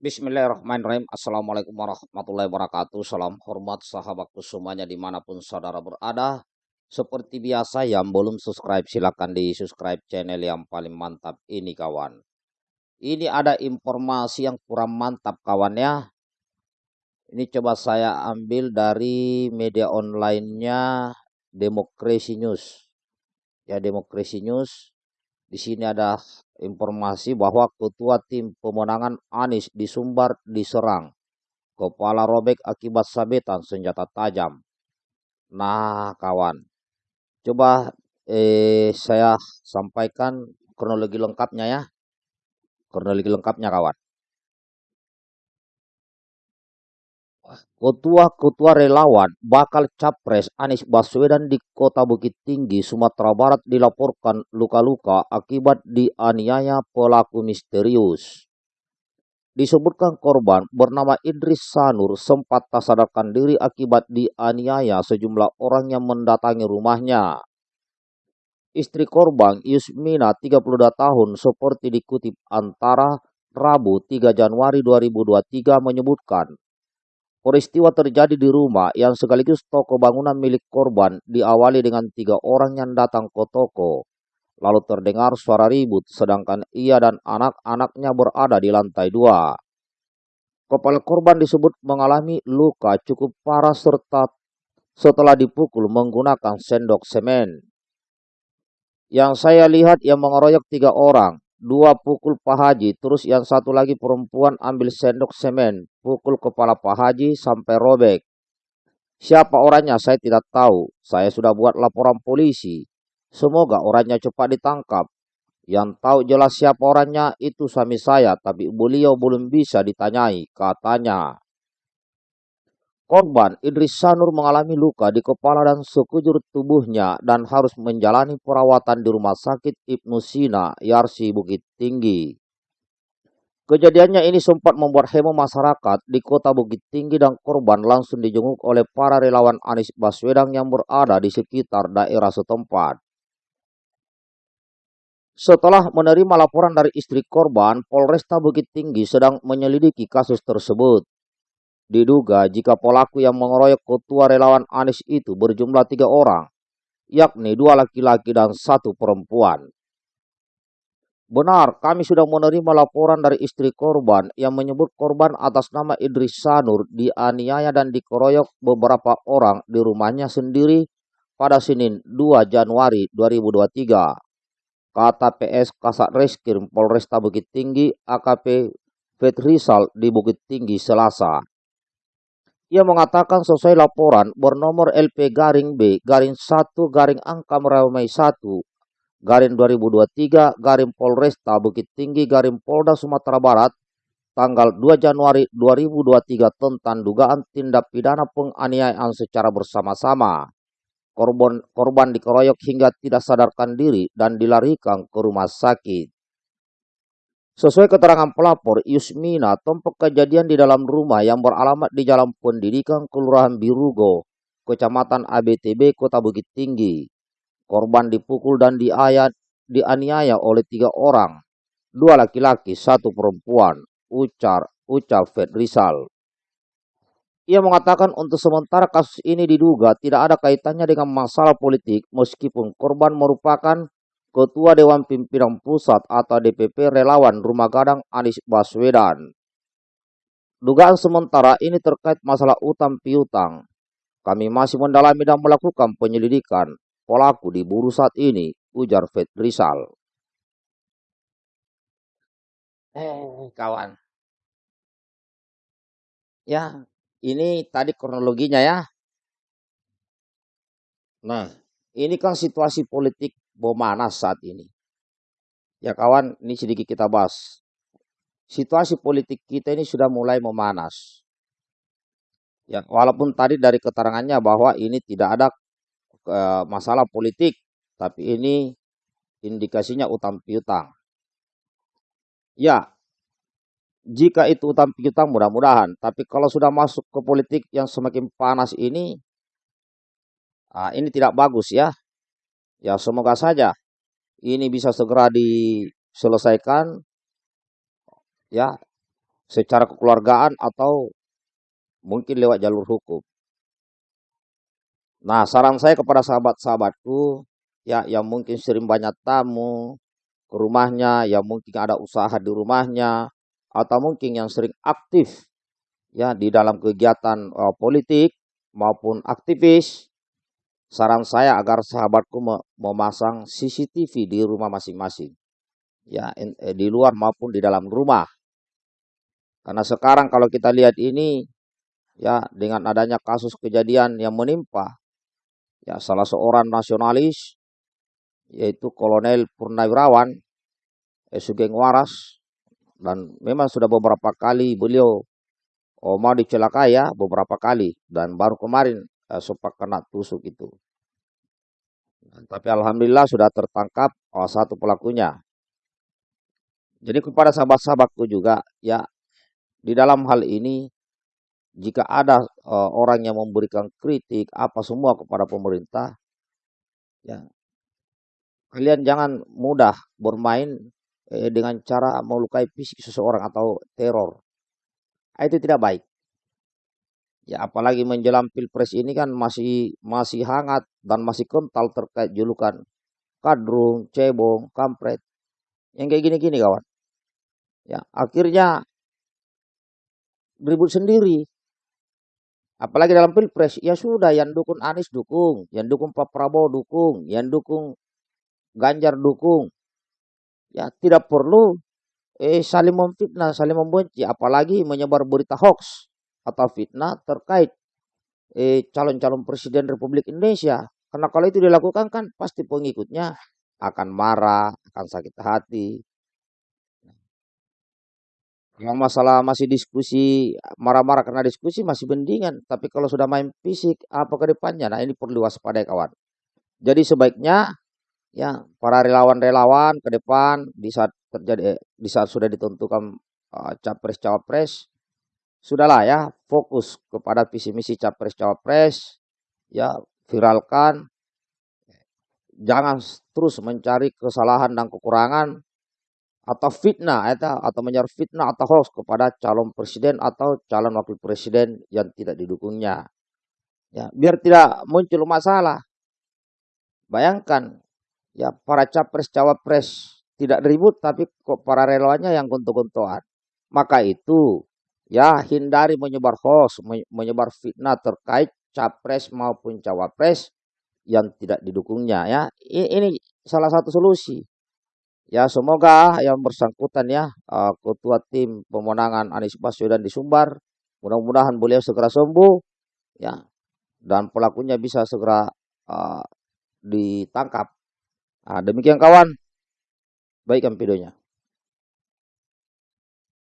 Bismillahirrahmanirrahim. Assalamualaikum warahmatullahi wabarakatuh. Salam hormat sahabatku semuanya di mana pun saudara berada. Seperti biasa yang belum subscribe silahkan di subscribe channel yang paling mantap ini kawan. Ini ada informasi yang kurang mantap kawan ya. Ini coba saya ambil dari media online-nya Demokrasi News. Ya Demokrasi News. Di sini ada informasi bahwa ketua tim pemenangan Anies di Sumbar diserang. Kepala robek akibat sabetan senjata tajam. Nah kawan, coba eh, saya sampaikan kronologi lengkapnya ya. Kronologi lengkapnya kawan. Ketua-ketua relawan bakal capres Anies Baswedan di Kota Bukit Tinggi, Sumatera Barat dilaporkan luka-luka akibat dianiaya pelaku misterius. Disebutkan korban bernama Idris Sanur sempat tak sadarkan diri akibat dianiaya sejumlah orang yang mendatangi rumahnya. Istri korban Yusmina 32 tahun seperti dikutip antara Rabu 3 Januari 2023 menyebutkan Peristiwa terjadi di rumah yang sekaligus toko bangunan milik korban diawali dengan tiga orang yang datang ke toko. Lalu terdengar suara ribut sedangkan ia dan anak-anaknya berada di lantai dua. Kepala korban disebut mengalami luka cukup parah serta setelah dipukul menggunakan sendok semen. Yang saya lihat yang mengeroyok tiga orang, dua pukul Pak Haji, terus yang satu lagi perempuan ambil sendok semen, pukul kepala Pak Haji sampai robek. Siapa orangnya saya tidak tahu, saya sudah buat laporan polisi. Semoga orangnya cepat ditangkap. Yang tahu jelas siapa orangnya itu suami saya, tapi beliau belum bisa ditanyai, katanya. Korban Idris Sanur mengalami luka di kepala dan sekujur tubuhnya dan harus menjalani perawatan di Rumah Sakit Ibnu Sina, Yarsi Bukit Tinggi. Kejadiannya ini sempat membuat heboh masyarakat di kota Bukit Tinggi dan korban langsung dijenguk oleh para relawan Anies Baswedan yang berada di sekitar daerah setempat. Setelah menerima laporan dari istri korban, Polresta Bukit Tinggi sedang menyelidiki kasus tersebut. Diduga jika pelaku yang mengeroyok ketua relawan Anies itu berjumlah tiga orang, yakni dua laki-laki dan satu perempuan. Benar, kami sudah menerima laporan dari istri korban yang menyebut korban atas nama Idris Sanur dianiaya dan dikeroyok beberapa orang di rumahnya sendiri pada Senin 2 Januari 2023. Kata PS Kasat Reskrim Polresta Bukit Tinggi AKP Fetrisal di Bukit Tinggi Selasa. Ia mengatakan sesuai laporan bernomor LP garing B garing 1 garing angka meramai 1 garing 2023 garing Polresta Bukit Tinggi garing Polda Sumatera Barat tanggal 2 Januari 2023 tentang dugaan tindak pidana penganiayaan secara bersama-sama. Korban, korban dikeroyok hingga tidak sadarkan diri dan dilarikan ke rumah sakit. Sesuai keterangan pelapor, Yusmina tempat kejadian di dalam rumah yang beralamat di Jalan Pendidikan Kelurahan Birugo, Kecamatan ABTB, Kota Bukit Tinggi. Korban dipukul dan diayat, dianiaya oleh tiga orang, dua laki-laki, satu perempuan, ucar, ucar Fed Rizal. Ia mengatakan untuk sementara kasus ini diduga tidak ada kaitannya dengan masalah politik meskipun korban merupakan Ketua Dewan Pimpinan Pusat atau DPP Relawan Rumah Gadang Anies Baswedan. Dugaan sementara ini terkait masalah utang piutang. Kami masih mendalami dan melakukan penyelidikan. Pelaku diburu saat ini, ujar Fed Rizal. Eh, kawan. Ya, ini tadi kronologinya ya. Nah, ini kan situasi politik memanas saat ini. Ya kawan, ini sedikit kita bahas. Situasi politik kita ini sudah mulai memanas. Ya, walaupun tadi dari keterangannya bahwa ini tidak ada e, masalah politik, tapi ini indikasinya utang piutang. Ya, jika itu utang piutang mudah-mudahan, tapi kalau sudah masuk ke politik yang semakin panas ini, ah, ini tidak bagus ya. Ya semoga saja ini bisa segera diselesaikan ya secara kekeluargaan atau mungkin lewat jalur hukum. Nah, saran saya kepada sahabat-sahabatku ya yang mungkin sering banyak tamu ke rumahnya, yang mungkin ada usaha di rumahnya atau mungkin yang sering aktif ya di dalam kegiatan uh, politik maupun aktivis, saran saya agar sahabatku memasang CCTV di rumah masing-masing. Ya, eh, di luar maupun di dalam rumah. Karena sekarang kalau kita lihat ini ya dengan adanya kasus kejadian yang menimpa ya salah seorang nasionalis yaitu Kolonel Purnawirawan Sugeng Waras dan memang sudah beberapa kali beliau mau dicelakai ya beberapa kali dan baru kemarin eh, sempat kena tusuk itu. Dan, tapi alhamdulillah sudah tertangkap oh, satu pelakunya. Jadi kepada sahabat-sahabatku juga ya di dalam hal ini jika ada uh, orang yang memberikan kritik apa semua kepada pemerintah, ya kalian jangan mudah bermain eh, dengan cara melukai fisik seseorang atau teror. Itu tidak baik. Ya apalagi menjelang pilpres ini kan masih masih hangat dan masih kental terkait julukan kadrung, cebong, kampret. Yang kayak gini-gini kawan. Ya akhirnya ribut sendiri. Apalagi dalam pilpres, ya sudah yang dukung Anies dukung, yang dukung Pak Prabowo dukung, yang dukung Ganjar dukung. Ya tidak perlu eh saling memfitnah, saling membenci, apalagi menyebar berita hoax atau fitnah terkait eh calon-calon presiden Republik Indonesia. Karena kalau itu dilakukan kan pasti pengikutnya akan marah, akan sakit hati, yang masalah masih diskusi, marah-marah karena diskusi masih mendingan. Tapi kalau sudah main fisik, apa ke depannya? Nah ini perlu waspada kawan. Jadi sebaiknya ya para relawan-relawan ke depan di saat terjadi di saat sudah ditentukan uh, capres cawapres sudahlah ya fokus kepada visi misi capres cawapres ya viralkan jangan terus mencari kesalahan dan kekurangan atau fitnah atau, atau menyebar fitnah atau hoax kepada calon presiden atau calon wakil presiden yang tidak didukungnya. Ya, biar tidak muncul masalah. Bayangkan ya para capres cawapres tidak ribut tapi kok para relawannya yang gontok-gontokan. Maka itu ya hindari menyebar hoax, menyebar fitnah terkait capres maupun cawapres yang tidak didukungnya ya. Ini salah satu solusi. Ya semoga yang bersangkutan ya uh, ketua tim pemenangan Anies Baswedan di Sumbar mudah-mudahan beliau segera sembuh ya dan pelakunya bisa segera uh, ditangkap. Nah, demikian kawan. Baikkan videonya.